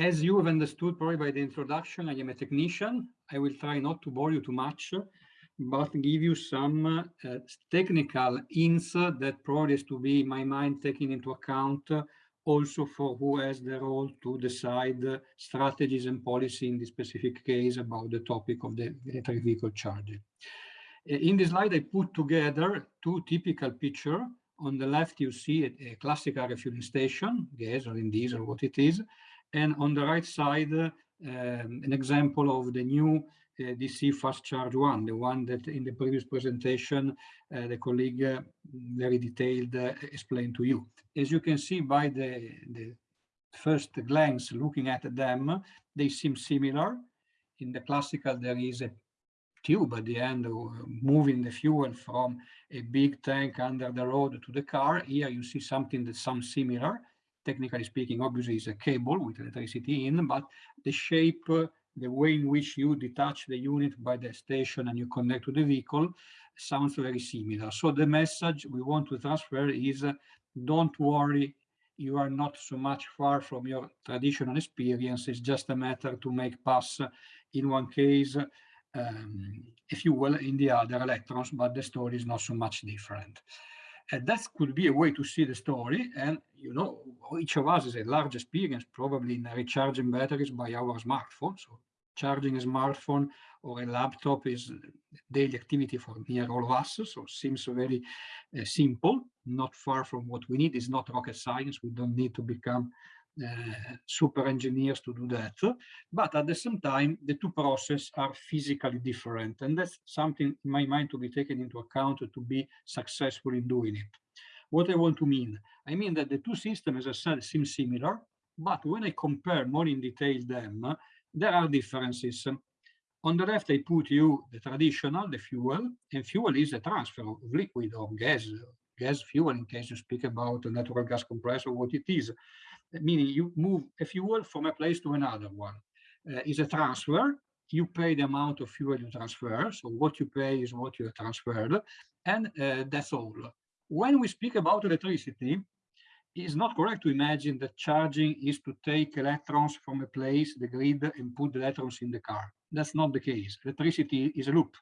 as you have understood probably by the introduction, I am a technician. I will try not to bore you too much, but give you some uh, technical hints that probably is to be, in my mind, taken into account uh, also for who has the role to decide uh, strategies and policy in this specific case about the topic of the electric vehicle charging. Uh, in this slide, I put together two typical pictures. On the left, you see a, a classical refueling station, gas or in diesel, what it is. And on the right side, um, an example of the new uh, DC fast charge one, the one that in the previous presentation, uh, the colleague uh, very detailed uh, explained to you. As you can see by the, the first glance looking at them, they seem similar. In the classical, there is a tube at the end moving the fuel from a big tank under the road to the car. Here you see something that sounds similar. Technically speaking, obviously is a cable with electricity in, but the shape, the way in which you detach the unit by the station and you connect to the vehicle sounds very similar. So the message we want to transfer is uh, don't worry, you are not so much far from your traditional experience. It's just a matter to make pass in one case um, if you will, in the other electrons, but the story is not so much different. And that could be a way to see the story. And, you know, each of us has a large experience probably in recharging batteries by our smartphone. So charging a smartphone or a laptop is daily activity for near all of us. So seems very uh, simple, not far from what we need. It's not rocket science. We don't need to become Eh, super engineers to do that. But at the same time, the two processes are physically different. And that's something in my mind to be taken into account to be successful in doing it. What I want to mean? I mean that the two systems, as I said, seem similar, but when I compare more in detail them, there are differences. On the left, I put you the traditional, the fuel, and fuel is a transfer of liquid or gas, gas fuel in case you speak about a natural gas compressor, what it is meaning you move a fuel from a place to another one. Uh, is a transfer. You pay the amount of fuel you transfer. So what you pay is what you transferred. And uh, that's all. When we speak about electricity, it's not correct to imagine that charging is to take electrons from a place, the grid, and put the electrons in the car. That's not the case. Electricity is a loop.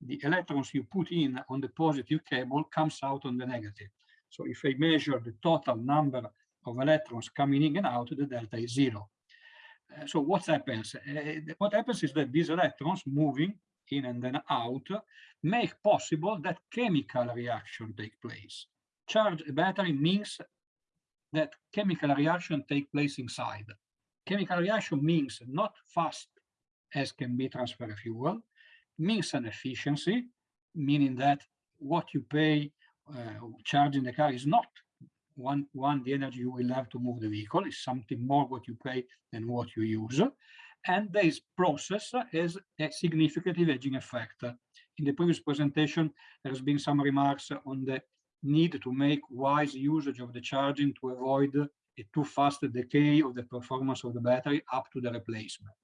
The electrons you put in on the positive cable comes out on the negative. So if I measure the total number of electrons coming in and out, the delta is zero. Uh, so what happens? Uh, what happens is that these electrons moving in and then out make possible that chemical reaction take place. Charge a battery means that chemical reaction take place inside. Chemical reaction means not fast as can be transfer fuel, means an efficiency, meaning that what you pay uh, charging the car is not one, one, the energy you will have to move the vehicle is something more what you pay than what you use. And this process has a significant hedging effect. In the previous presentation, there has been some remarks on the need to make wise usage of the charging to avoid a too fast decay of the performance of the battery up to the replacement.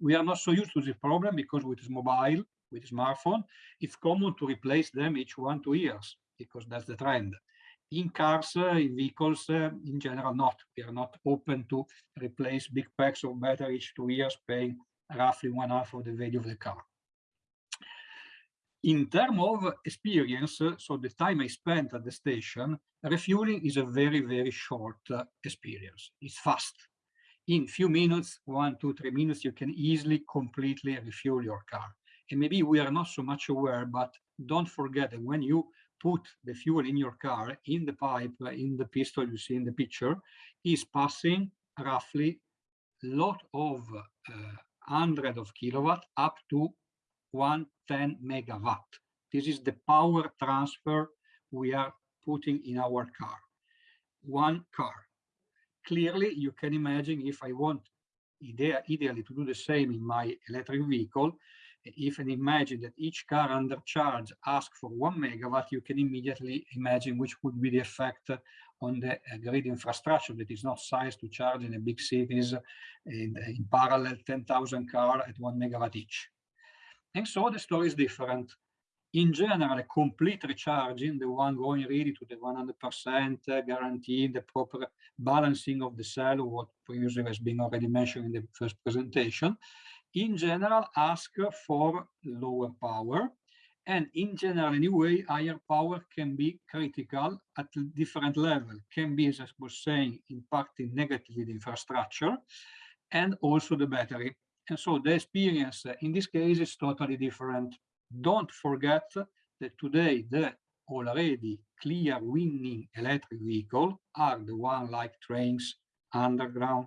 We are not so used to this problem because with mobile, with smartphone, it's common to replace them each one, two years because that's the trend in cars, uh, in vehicles, uh, in general, not. We are not open to replace big packs of battery each two years, paying roughly one half of the value of the car. In terms of experience, uh, so the time I spent at the station, refueling is a very, very short experience. It's fast. In few minutes, one, two, three minutes, you can easily completely refuel your car. And maybe we are not so much aware, but don't forget that when you put the fuel in your car in the pipe, in the pistol you see in the picture, is passing roughly a lot of uh, hundred of kilowatt up to 110 megawatt. This is the power transfer we are putting in our car. One car. Clearly, you can imagine if I want idea, ideally to do the same in my electric vehicle, if and imagine that each car under charge asks for one megawatt, you can immediately imagine which would be the effect on the uh, grid infrastructure that is not sized to charge in a big cities in, in parallel 10,000 car at one megawatt each. And so the story is different. In general, a complete recharging, the one going really to the 100%, uh, guaranteeing the proper balancing of the cell, what previously has been already mentioned in the first presentation, in general ask for lower power. And in general, anyway, higher power can be critical at different level, can be, as I was saying, impacting negatively the infrastructure and also the battery. And so the experience in this case is totally different. Don't forget that today the already clear winning electric vehicle are the one like trains, underground,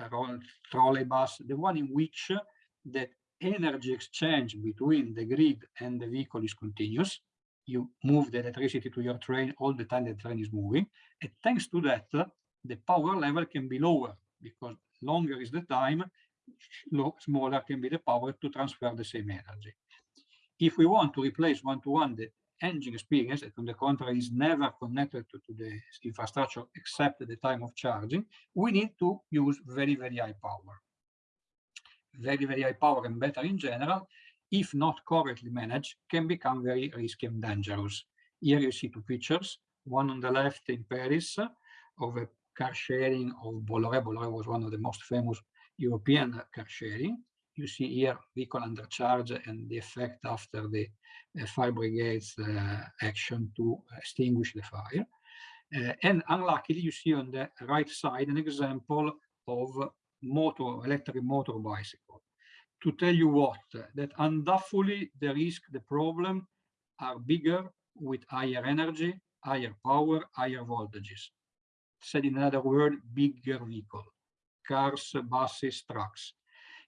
uh, trolleybus, the one in which the energy exchange between the grid and the vehicle is continuous. You move the electricity to your train all the time the train is moving. And thanks to that, the power level can be lower because longer is the time, smaller can be the power to transfer the same energy. If we want to replace one-to-one -one the engine experience, that on the contrary is never connected to, to the infrastructure except at the time of charging, we need to use very, very high power. Very, very high power and better in general, if not correctly managed, can become very risky and dangerous. Here you see two pictures, one on the left in Paris of a car sharing of Bolloré. Bolloré was one of the most famous European car sharing. You see here vehicle under charge and the effect after the uh, fire brigades uh, action to extinguish the fire. Uh, and unluckily, you see on the right side an example of motor, electric motor bicycle. To tell you what, that undoubtedly the risk, the problem are bigger with higher energy, higher power, higher voltages said in another word, bigger vehicle, cars, buses, trucks.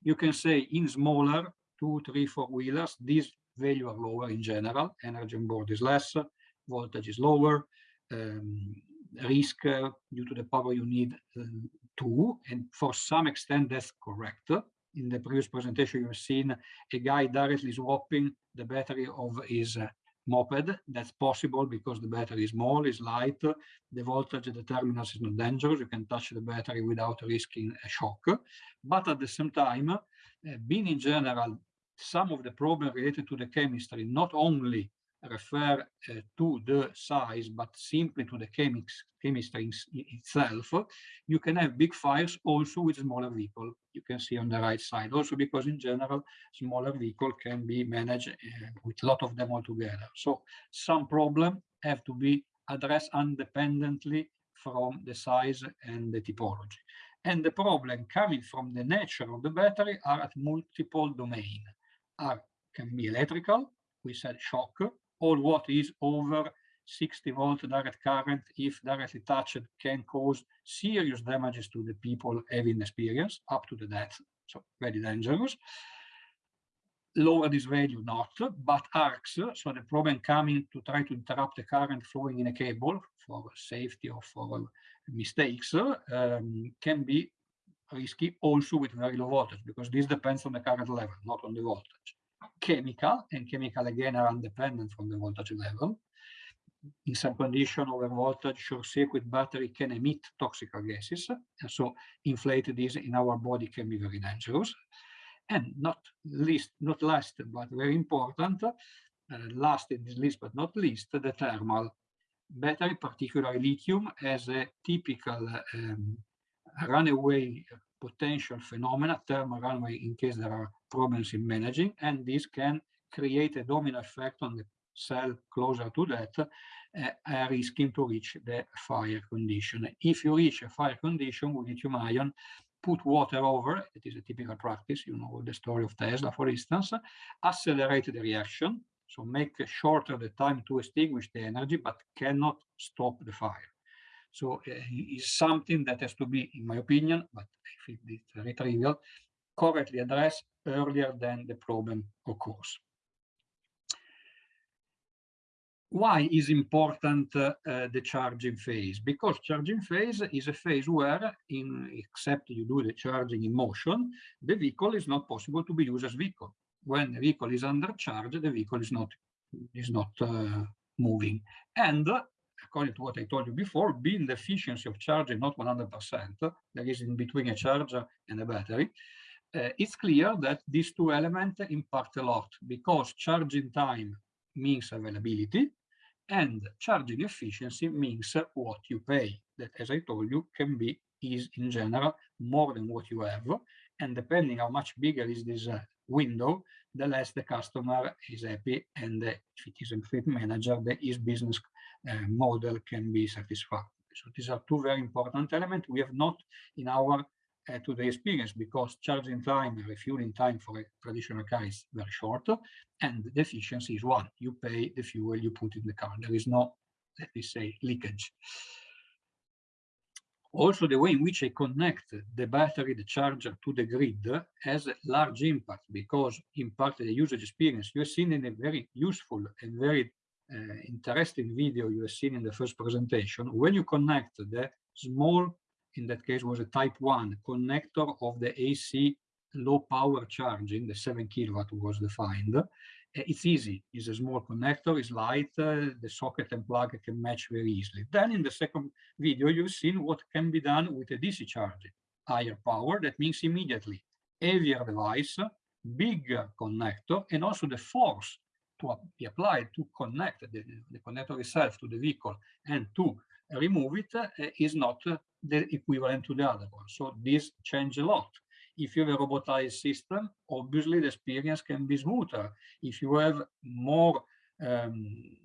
You can say in smaller, two, three, four wheelers, these value are lower in general, energy on board is less, voltage is lower, um, risk uh, due to the power you need uh, too, and for some extent that's correct. In the previous presentation, you've seen a guy directly swapping the battery of his uh, moped. That's possible because the battery is small, is light. The voltage at the terminals is not dangerous. You can touch the battery without risking a shock. But at the same time, uh, being in general, some of the problems related to the chemistry, not only refer uh, to the size, but simply to the chemics, chemistry itself, you can have big fires also with smaller vehicle. You can see on the right side, also because in general, smaller vehicle can be managed uh, with a lot of them all together. So some problem have to be addressed independently from the size and the typology. And the problem coming from the nature of the battery are at multiple domain. Are can be electrical, we said shock, all what is over 60 volt direct current, if directly touched, can cause serious damages to the people having experience, up to the death. So very dangerous. Lower this value not, but arcs, so the problem coming to try to interrupt the current flowing in a cable for safety or for mistakes um, can be risky also with very low voltage because this depends on the current level, not on the voltage chemical, and chemical again are independent from the voltage level. In some condition, over voltage short circuit battery can emit toxic gases, and so inflated is in our body can be very dangerous. And not least, not last, but very important, uh, last in this list, but not least, the thermal battery, particularly lithium, as a typical um, runaway potential phenomena, thermal runaway in case there are problems in managing, and this can create a domino effect on the cell closer to that, uh, risking to reach the fire condition. If you reach a fire condition with lithium ion, put water over, it is a typical practice, you know the story of Tesla, for instance, accelerate the reaction, so make shorter the time to extinguish the energy, but cannot stop the fire. So uh, it's something that has to be, in my opinion, but if it's very trivial, correctly addressed earlier than the problem occurs. Why is important uh, uh, the charging phase? Because charging phase is a phase where, in, except you do the charging in motion, the vehicle is not possible to be used as vehicle. When the vehicle is under charge, the vehicle is not is not uh, moving. And according to what I told you before, being the efficiency of charging not 100%, there is in between a charger and a battery, uh, it's clear that these two elements impact a lot because charging time means availability, and charging efficiency means what you pay. That, as I told you, can be is in general more than what you have. And depending how much bigger is this uh, window, the less the customer is happy. And if it is a fleet manager, the his business uh, model can be satisfied. So these are two very important elements we have not in our uh, the experience because charging time and refueling time for a traditional car is very short and the efficiency is one. You pay the fuel you put in the car. There is no, let me say, leakage. Also, the way in which I connect the battery, the charger to the grid has a large impact because in part the usage experience you have seen in a very useful and very uh, interesting video you have seen in the first presentation. When you connect the small, in that case was a type 1 connector of the AC low power charging, the 7 kilowatt was defined, uh, it's easy. It's a small connector, it's light, uh, the socket and plug can match very easily. Then in the second video, you've seen what can be done with a DC charger. Higher power, that means immediately heavier device, bigger connector, and also the force to be applied to connect the, the connector itself to the vehicle and to remove it uh, is not uh, the equivalent to the other one. So this change a lot if you have a robotized system, obviously the experience can be smoother. If you have more um,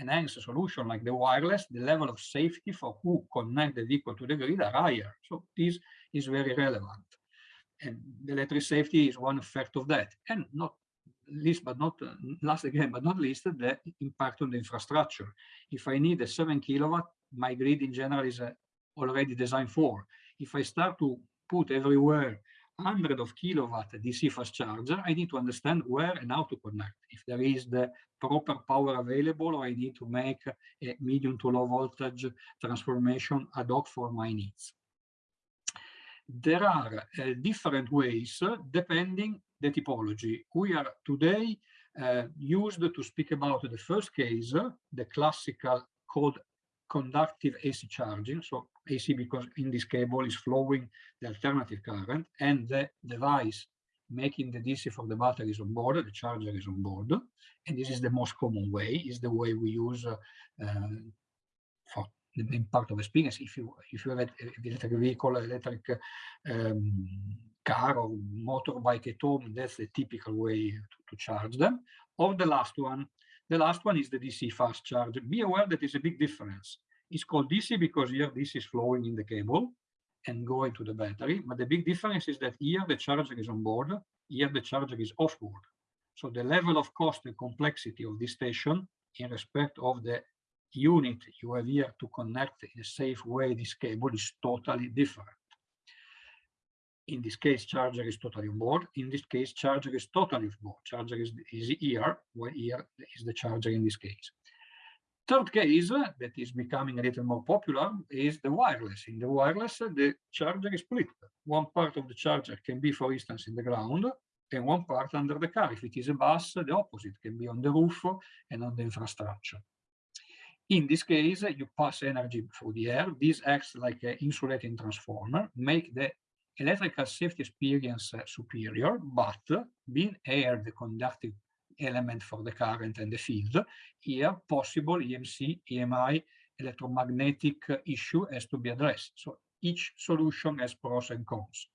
enhanced solution like the wireless, the level of safety for who connect the vehicle to the grid are higher. So this is very relevant. And the electric safety is one effect of that. And not least but not uh, last again, but not least, the impact on the infrastructure. If I need a seven kilowatt, my grid in general is uh, already designed for. If I start to put everywhere hundred of kilowatt DC fast charger, I need to understand where and how to connect. If there is the proper power available, or I need to make a medium to low voltage transformation ad hoc for my needs. There are uh, different ways uh, depending the typology. We are today uh, used to speak about the first case, the classical called conductive AC charging. So AC because in this cable is flowing the alternative current and the device making the DC for the battery is on board, the charger is on board. And this is the most common way, is the way we use uh, for the main part of experience. If you if you have an electric vehicle, electric um, car or motorbike at home, that's the typical way to, to charge them. Or the last one, the last one is the DC fast charge. Be aware that is a big difference. It's called DC because here this is flowing in the cable and going to the battery. But the big difference is that here the charger is on board, here the charger is off board. So the level of cost and complexity of this station in respect of the unit you have here to connect in a safe way this cable is totally different. In this case, charger is totally on board. In this case, charger is totally off board. Charger is, is here, while here is the charger in this case. Third case that is becoming a little more popular is the wireless. In the wireless, the charger is split. One part of the charger can be, for instance, in the ground, and one part under the car. If it is a bus, the opposite can be on the roof and on the infrastructure. In this case, you pass energy through the air. This acts like an insulating transformer, make the electrical safety experience superior, but being air the conductive element for the current and the field, here possible EMC, EMI, electromagnetic issue has to be addressed. So each solution has pros and cons.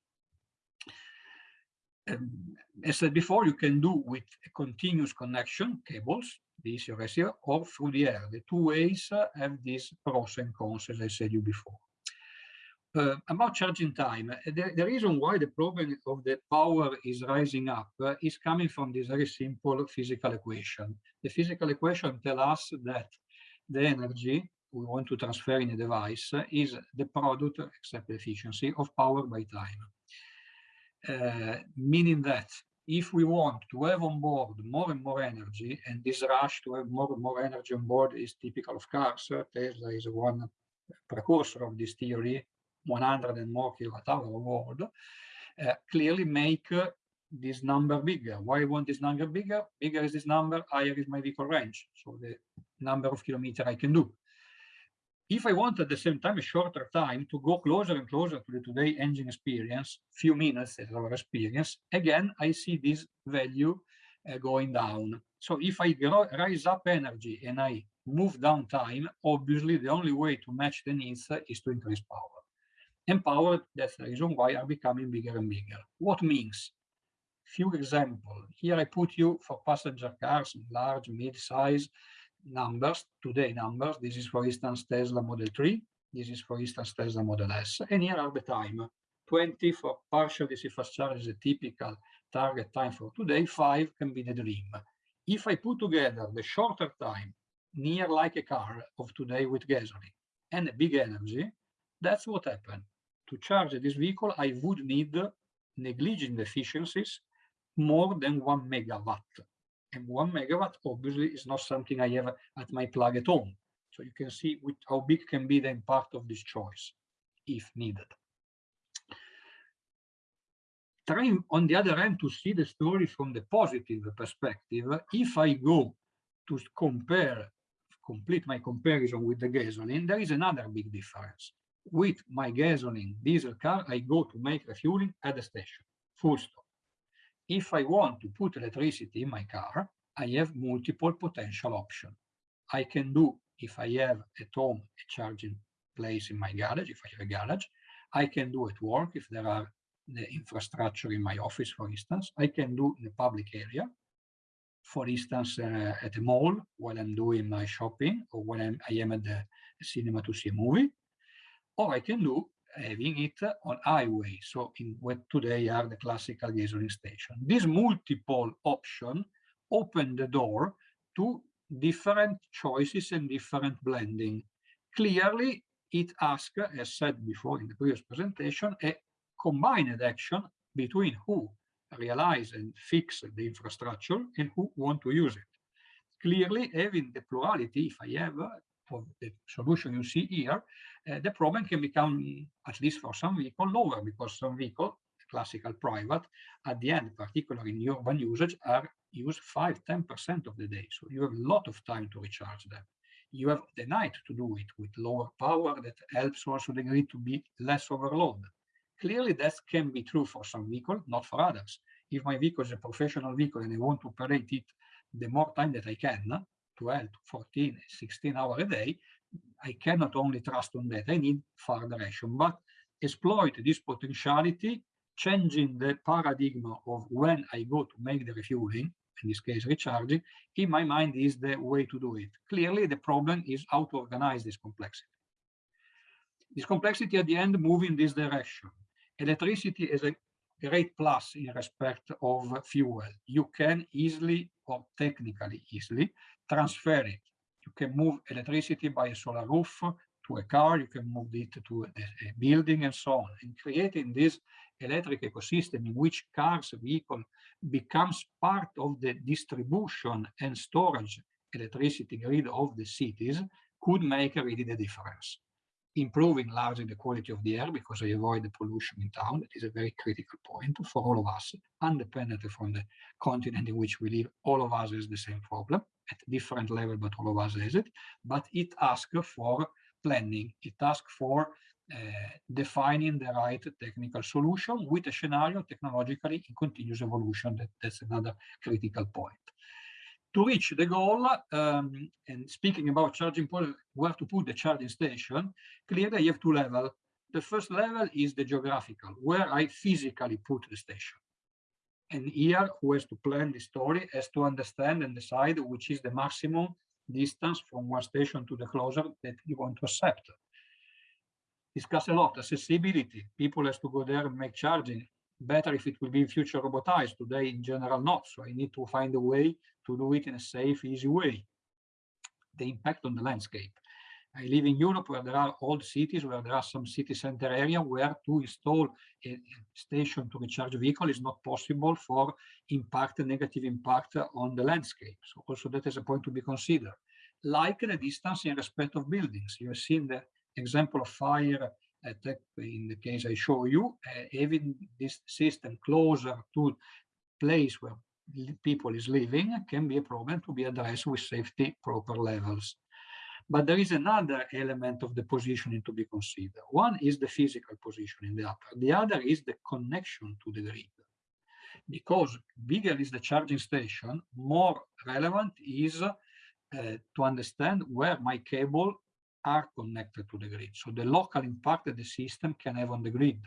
Um, as said before, you can do with a continuous connection, cables, this you receive, or through the air. The two ways have these pros and cons, as I said you before. Uh, about charging time, uh, the, the, reason why the problem of the power is rising up uh, is coming from this very simple physical equation. The physical equation tells us that the energy we want to transfer in a device is the product, except efficiency, of power by time. Uh, meaning that if we want to have on board more and more energy, and this rush to have more and more energy on board is typical of cars, Tesla is one precursor of this theory, 100 and more kilowatt hour world, uh, clearly make uh, this number bigger. Why I want this number bigger? Bigger is this number, higher is my vehicle range. So the number of kilometers I can do. If I want at the same time a shorter time to go closer and closer to the today engine experience, few minutes as our experience, again, I see this value uh, going down. So if I rise up energy and I move down time, obviously the only way to match the needs is to increase power. Power, that's the reason why are becoming bigger and bigger. What means? Few examples. Here I put you for passenger cars, large, mid-size numbers, today numbers. This is, for instance, Tesla Model 3. This is, for instance, Tesla Model S. And here are the time. 20 for partial DC fast charge is a typical target time for today. 5 can be the dream. If I put together the shorter time, near like a car of today with gasoline, and a big energy, that's what happened. To charge this vehicle, I would need negligent efficiencies more than one megawatt. And one megawatt obviously is not something I have at my plug at home. So you can see which, how big can be the impact of this choice, if needed. Trying on the other hand to see the story from the positive perspective, if I go to compare, complete my comparison with the gasoline, there is another big difference. With my gasoline diesel car, I go to make refueling at the station, full stop. If I want to put electricity in my car, I have multiple potential options. I can do, if I have at home a charging place in my garage, if I have a garage, I can do at work if there are the infrastructure in my office, for instance. I can do in a public area, for instance, uh, at a mall while I'm doing my shopping or when I'm, I am at the cinema to see a movie. Or I can do having it on highway. So in what today are the classical gasoline station. This multiple option open the door to different choices and different blending. Clearly, it asks, as said before in the previous presentation, a combined action between who realize and fix the infrastructure and who want to use it. Clearly, having the plurality, if I have of the solution you see here, uh, the problem can become, at least for some vehicle, lower because some vehicle, classical private, at the end, particularly in urban usage, are used 5 10% of the day. So you have a lot of time to recharge them. You have the night to do it with lower power that helps also the grid to be less overloaded. Clearly, that can be true for some vehicle, not for others. If my vehicle is a professional vehicle and I want to operate it the more time that I can, 12, 14, 16 hours a day, I cannot only trust on that. I need further action, but exploit this potentiality, changing the paradigm of when I go to make the refueling, in this case recharging, in my mind is the way to do it. Clearly, the problem is how to organize this complexity. This complexity at the end move in this direction electricity is a great plus in respect of fuel. You can easily or technically easily transfer it. You can move electricity by a solar roof to a car, you can move it to a, a building and so on. And creating this electric ecosystem in which cars, vehicle becomes part of the distribution and storage electricity grid of the cities could make really the difference improving largely the quality of the air because I avoid the pollution in town. That is a very critical point for all of us, independently from the continent in which we live. All of us has the same problem at different level, but all of us has it. But it asks for planning. It asks for uh, defining the right technical solution with a scenario technologically in continuous evolution. That, that's another critical point to reach the goal, um, and speaking about charging point, where to put the charging station, clearly I have two levels. The first level is the geographical, where I physically put the station. And here, who has to plan the story has to understand and decide which is the maximum distance from one station to the closer that you want to accept. Discuss a lot, accessibility. People has to go there and make charging better if it will be in future robotized. Today, in general, not. So I need to find a way to do it in a safe, easy way. The impact on the landscape. I live in Europe where there are old cities, where there are some city center area where to install a station to recharge vehicle is not possible for impact, negative impact on the landscape. So also that is a point to be considered. Like the distance in respect of buildings. You have seen the example of fire attack in the case I show you, uh, having this system closer to place where people is living can be a problem to be addressed with safety proper levels. But there is another element of the positioning to be considered. One is the physical position in the upper. The other is the connection to the grid. because bigger is the charging station, more relevant is uh, to understand where my cable are connected to the grid. So the local impact that the system can have on the grid.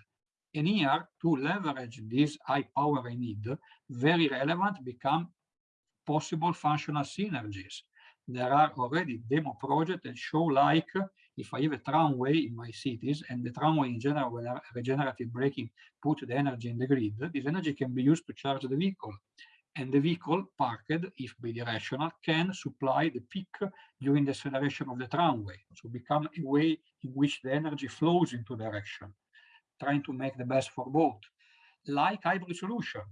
And here, to leverage this high power I need, very relevant become possible functional synergies. There are already demo projects that show like if I have a tramway in my cities and the tramway in general, when regenerative braking put the energy in the grid, this energy can be used to charge the vehicle. And the vehicle parked, if bidirectional, can supply the peak during the acceleration of the tramway. So become a way in which the energy flows into direction, trying to make the best for both. Like hybrid solution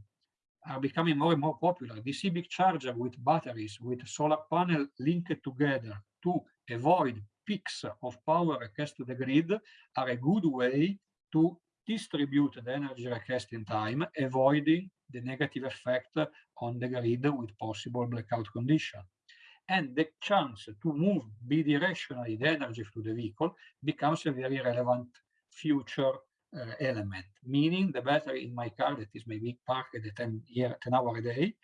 are becoming more and more popular. DC big charger with batteries, with solar panel linked together to avoid peaks of power request to the grid are a good way to distribute the energy request in time, avoiding the negative effect on the grid with possible blackout condition. And the chance to move bidirectionally the energy through the vehicle becomes a very relevant future element, meaning the battery in my car that is maybe parked at 10, year, 10 hour a day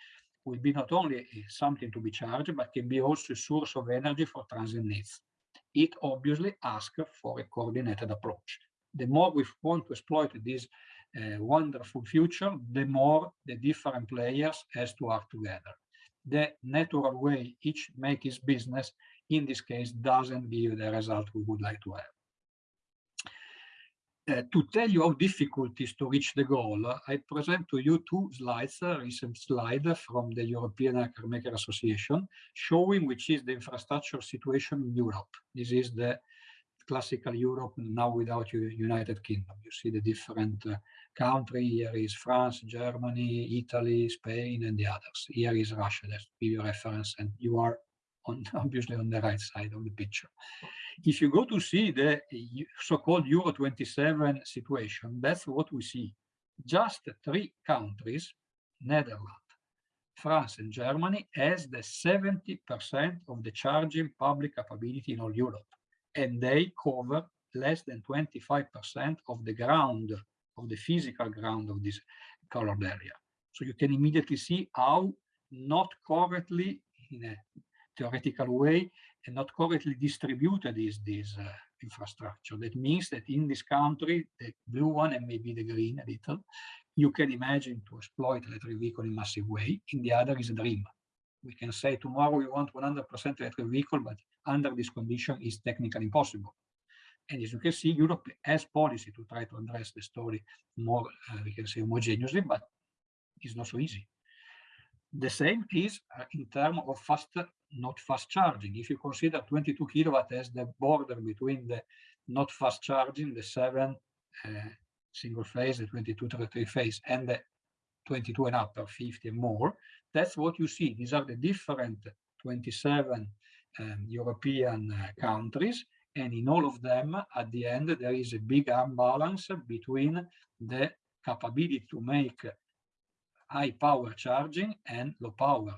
will be not only something to be charged, but can be also a source of energy for transit needs it obviously asks for a coordinated approach. The more we want to exploit this uh, wonderful future, the more the different players has to work together. The natural way each make his business, in this case, doesn't give the result we would like to have. Uh, to tell you how difficult it is to reach the goal, I present to you two slides, a recent slide from the European Carmaker Association, showing which is the infrastructure situation in Europe. This is the classical Europe now without the United Kingdom. You see the different uh, country. Here is France, Germany, Italy, Spain, and the others. Here is Russia. That's give reference, and you are on obviously on the right side of the picture if you go to see the so-called Euro 27 situation, that's what we see. Just three countries, Netherlands, France and Germany, has the 70% of the charging public capability in all Europe. And they cover less than 25% of the ground, of the physical ground of this colored area. So you can immediately see how not correctly, in a theoretical way, and not correctly distributed is this uh, infrastructure. That means that in this country, the blue one and maybe the green a little, you can imagine to exploit electric vehicle in massive way. In the other is a dream. We can say tomorrow we want 100% electric vehicle, but under this condition is technically impossible. And as you can see, Europe has policy to try to address the story more, uh, we can say homogeneously, but it's not so easy. The same is uh, in terms of fast not fast charging. If you consider 22 kilowatt as the border between the not fast charging, the seven uh, single phase, the 22 to three phase, and the 22 and up or 50 and more, that's what you see. These are the different 27 um, European uh, countries. And in all of them, at the end, there is a big imbalance between the capability to make high power charging and low power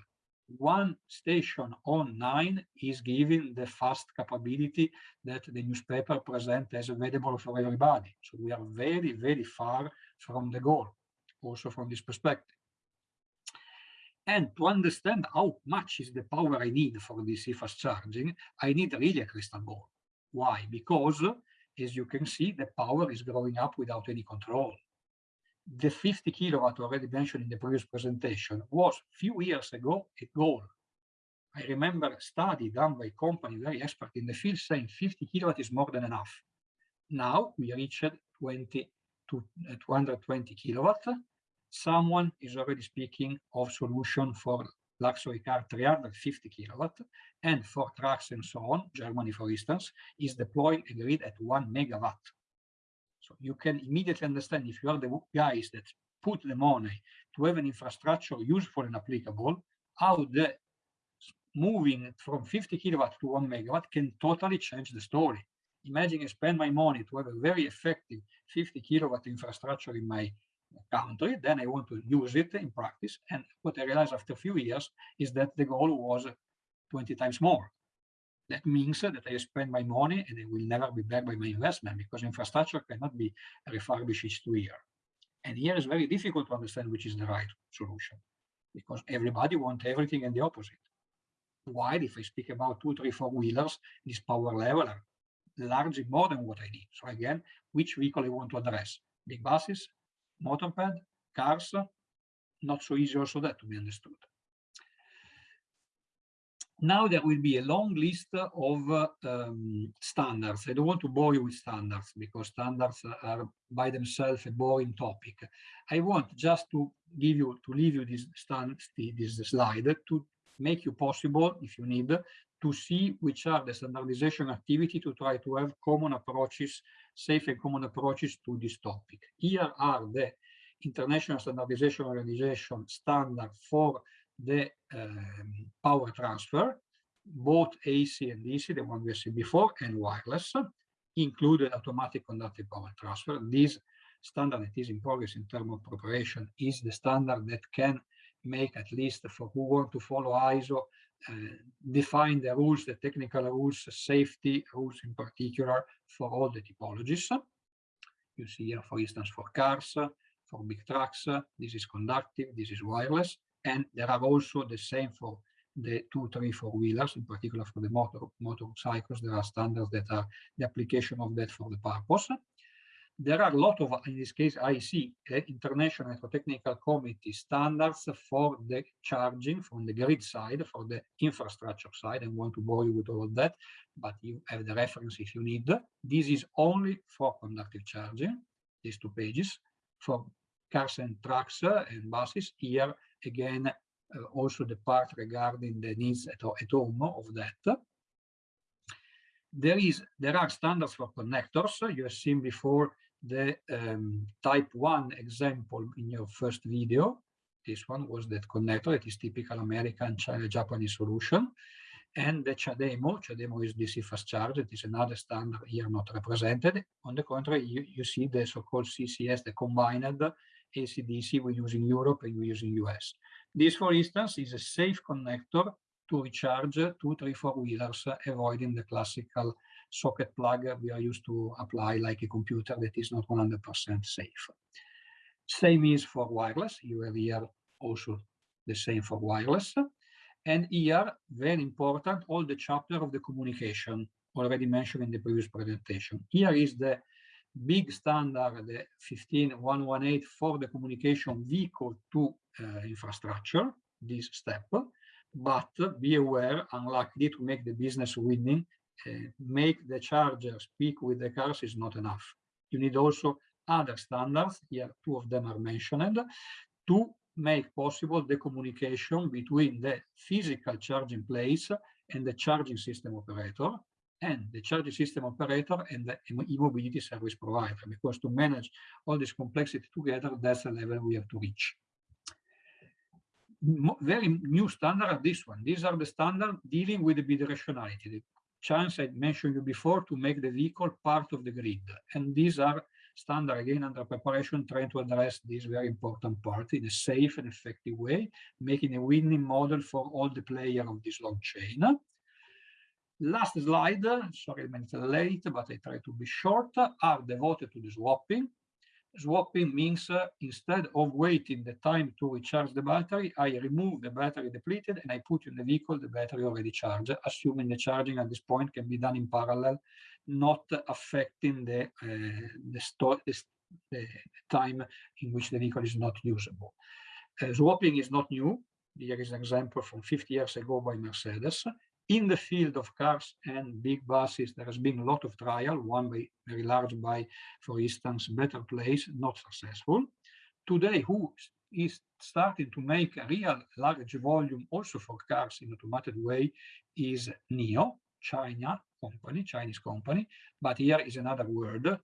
one station on nine is giving the fast capability that the newspaper present as available for everybody. So we are very, very far from the goal, also from this perspective. And to understand how much is the power I need for DC fast charging, I need really a crystal ball. Why? Because, as you can see, the power is growing up without any control the 50 kilowatt already mentioned in the previous presentation was few years ago a goal. I remember a study done by a company very expert in the field saying 50 kilowatt is more than enough. Now we reached 20 to uh, 220 kilowatt. Someone is already speaking of solution for luxury car 350 kilowatt and for trucks and so on. Germany, for instance, is deploying a grid at one megawatt. So you can immediately understand if you are the guys that put the money to have an infrastructure useful and applicable, how the moving from 50 kilowatt to one megawatt can totally change the story. Imagine I spend my money to have a very effective 50 kilowatt infrastructure in my country, then I want to use it in practice. And what I realized after a few years is that the goal was 20 times more. That means that I spend my money and it will never be back by my investment because infrastructure cannot be refurbished each two years. And here it's very difficult to understand which is the right solution because everybody wants everything and the opposite. While if I speak about two, three, four wheelers, this power level are largely more than what I need. So again, which vehicle I want to address? Big buses, motorpad, cars, not so easy also that to be understood. Now there will be a long list of um, standards. I don't want to bore you with standards because standards are by themselves a boring topic. I want just to give you, to leave you this, stand, this slide to make you possible, if you need, to see which are the standardization activity to try to have common approaches, safe and common approaches to this topic. Here are the International Standardization Organization standard for the um, power transfer, both AC and DC, the one we seen before, and wireless, included automatic conductive power transfer. This standard that is in progress in terms of preparation is the standard that can make at least for who want to follow ISO, uh, define the rules, the technical rules, safety rules in particular for all the typologies. You see here, for instance, for cars, for big trucks, this is conductive, this is wireless, and there are also the same for the two, three, four wheelers, in particular for the motor motorcycles. There are standards that are the application of that for the purpose. There are a lot of, in this case, IC, uh, International Electrotechnical Committee standards for the charging from the grid side, for the infrastructure side. I want to bore you with all of that, but you have the reference if you need. This is only for conductive charging, these two pages. For cars and trucks and buses, here again, uh, also the part regarding the needs at, at home of that. There is there are standards for connectors. You have seen before the um, type 1 example in your first video. This one was that connector. It is typical American China Japanese solution. And the CHAdeMO, CHAdeMO is DC fast charge. It is another standard here not represented. On the contrary, you, you see the so-called CCS, the combined AC-DC we use in Europe and we use in US. This, for instance, is a safe connector to recharge two, three, four wheelers, avoiding the classical socket plug we are used to apply like a computer that is not 100% safe. Same is for wireless. You have here also the same for wireless. And here, very important, all the chapter of the communication already mentioned in the previous presentation. Here is the big standard, the 15118 for the communication vehicle to uh, infrastructure, this step. But be aware, unlikely to make the business winning, uh, make the charger speak with the cars is not enough. You need also other standards, here two of them are mentioned, to make possible the communication between the physical charging place and the charging system operator and the charging system operator and the e-mobility service provider, because to manage all this complexity together, that's the level we have to reach. Very new standard this one. These are the standard dealing with the bidirectionality. The chance I mentioned you before to make the vehicle part of the grid. And these are standard again under preparation, trying to address this very important part in a safe and effective way, making a winning model for all the players of this long chain. Last slide, sorry, I'm a late, but I try to be short, are devoted to the swapping. Swapping means uh, instead of waiting the time to recharge the battery, I remove the battery depleted and I put in the vehicle the battery already charged, assuming the charging at this point can be done in parallel, not affecting the, uh, the, the, the, time in which the vehicle is not usable. Uh, swapping is not new. Here is an example from 50 years ago by Mercedes in the field of cars and big buses, there has been a lot of trial, one by very large by, for instance, Better Place, not successful. Today, who is starting to make a real large volume also for cars in automated way is NIO, China company, Chinese company, but here is another word.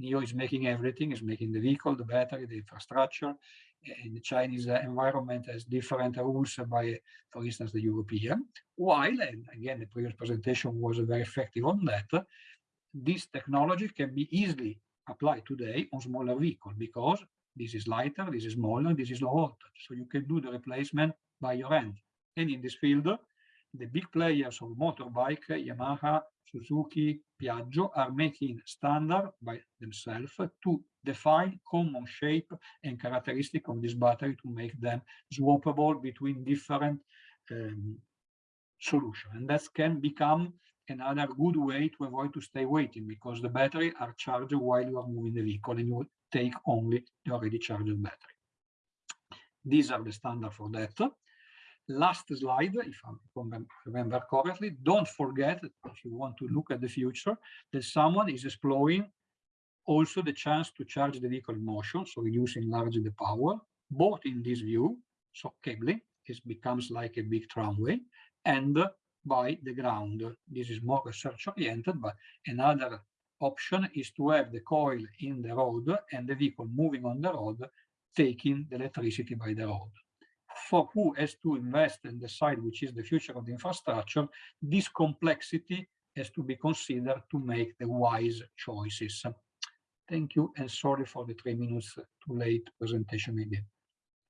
NIO is making everything, is making the vehicle, the battery, the infrastructure, in the Chinese uh, environment has different rules by, for instance, the European. While, and again, the previous presentation was very effective on that, this technology can be easily applied today on smaller vehicles because this is lighter, this is smaller, this is low voltage. So you can do the replacement by your hand. And in this field, the big players of motorbike, Yamaha, Suzuki, Piaggio, are making standard by themselves to define common shape and characteristic of this battery to make them swappable between different um, solutions. And that can become another good way to avoid to stay waiting because the battery are charged while you are moving the vehicle and you take only the already charged battery. These are the standard for that. Last slide, if I remember correctly, don't forget, if you want to look at the future, that someone is exploring also the chance to charge the vehicle in motion, so reducing largely the power, both in this view, so cabling, it becomes like a big tramway, and by the ground. This is more research oriented, but another option is to have the coil in the road and the vehicle moving on the road, taking the electricity by the road. For who has to invest and decide which is the future of the infrastructure, this complexity has to be considered to make the wise choices. Thank you and sorry for the three minutes too late presentation again.